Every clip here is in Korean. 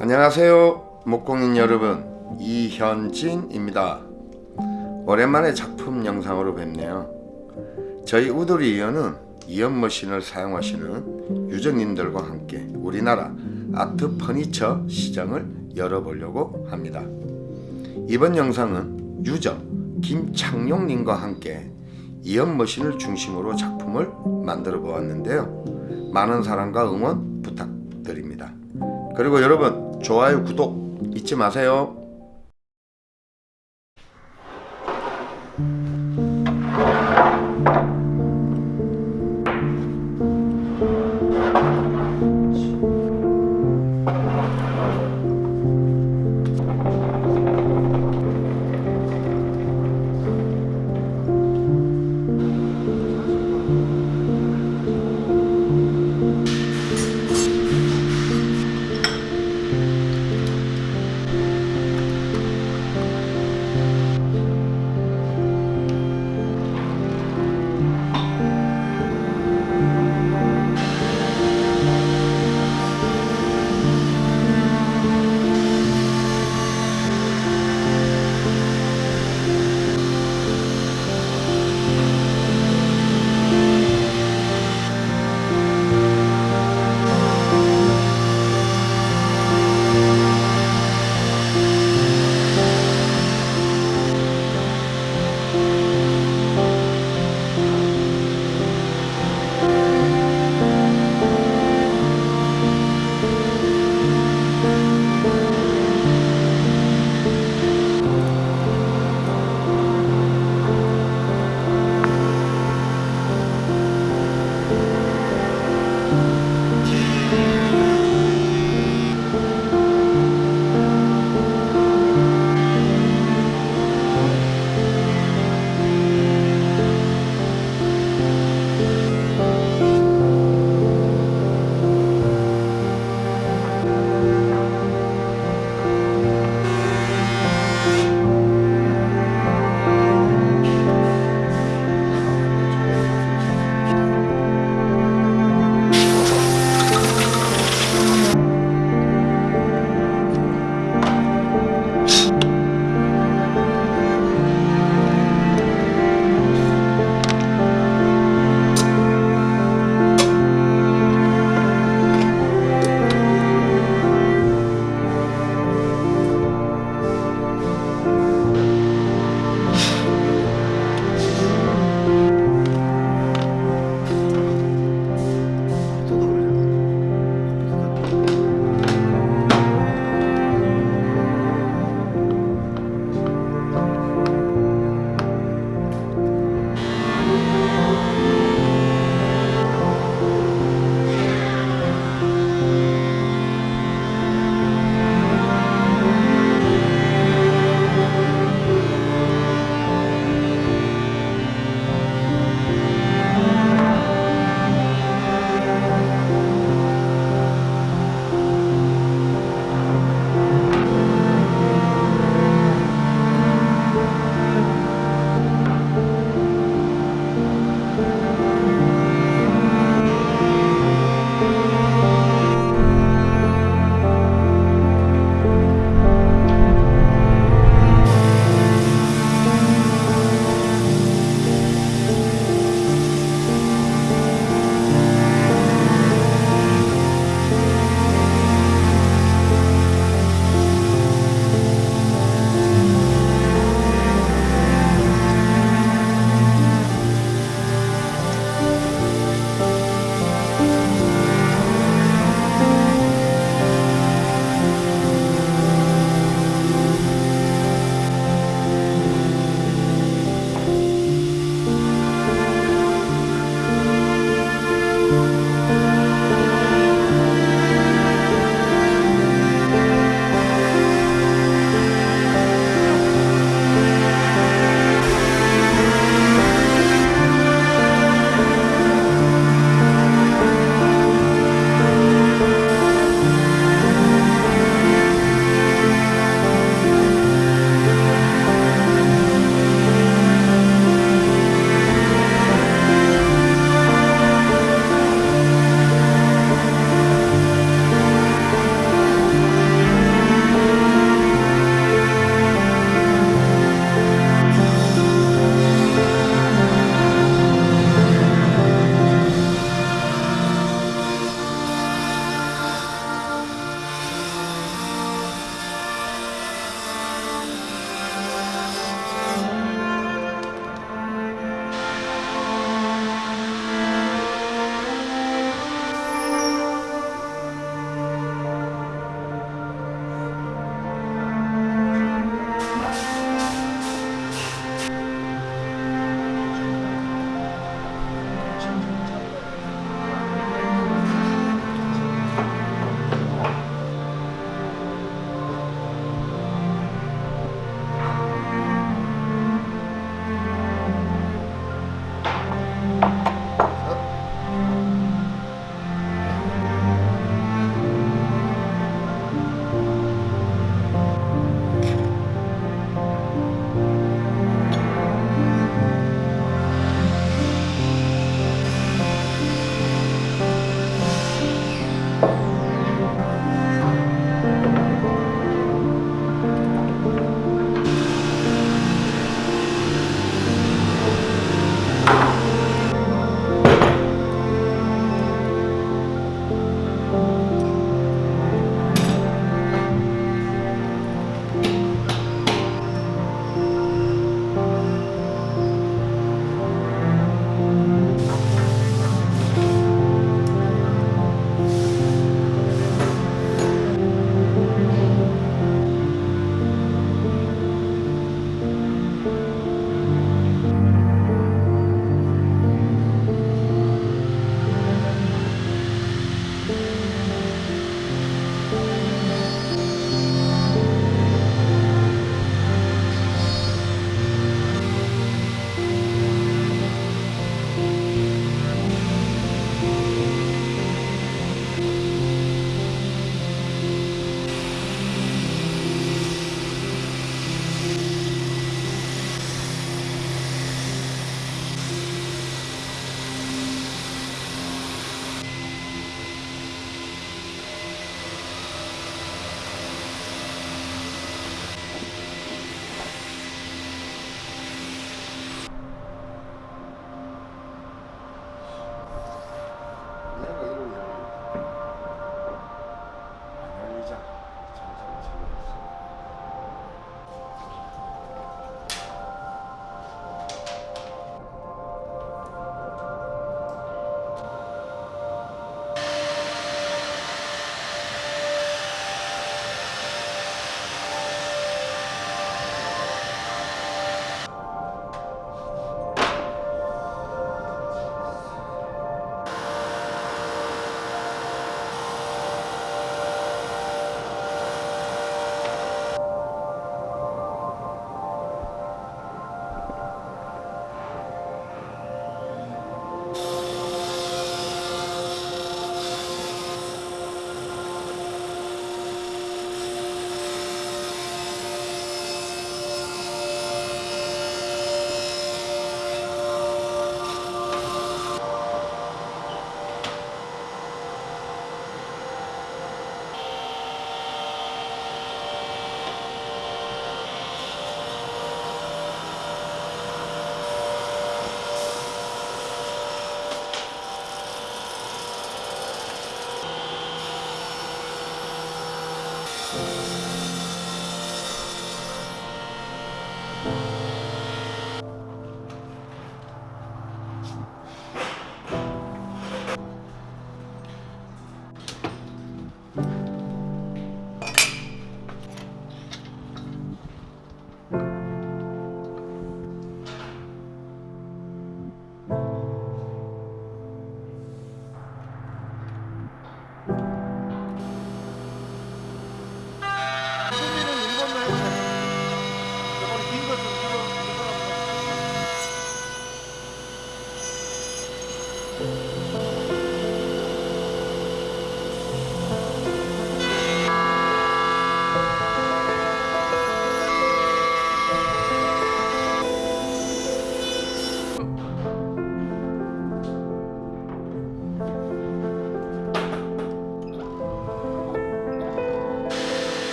안녕하세요 목공인 여러분. 이현진입니다. 오랜만에 작품 영상으로 뵙네요. 저희 우드리 이연은 이연 머신을 사용하시는 유저님들과 함께 우리나라 아트 퍼니처 시장을 열어보려고 합니다. 이번 영상은 유저 김창용님과 함께 이연 머신을 중심으로 작품을 만들어 보았는데요. 많은 사랑과 응원 부탁드립니다. 그리고 여러분 좋아요 구독 잊지 마세요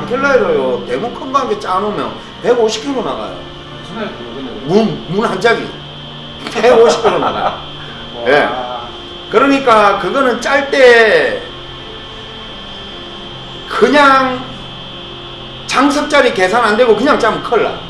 반켈라이로요. 대문 큰 거 한 개 짜놓으면 150kg 나가요. 문, 문한 짝이 150kg 나가요. 예. 그러니까 그거는 짤 때 그냥 장석짜리 계산 안 되고 그냥 짜면 큰일 나.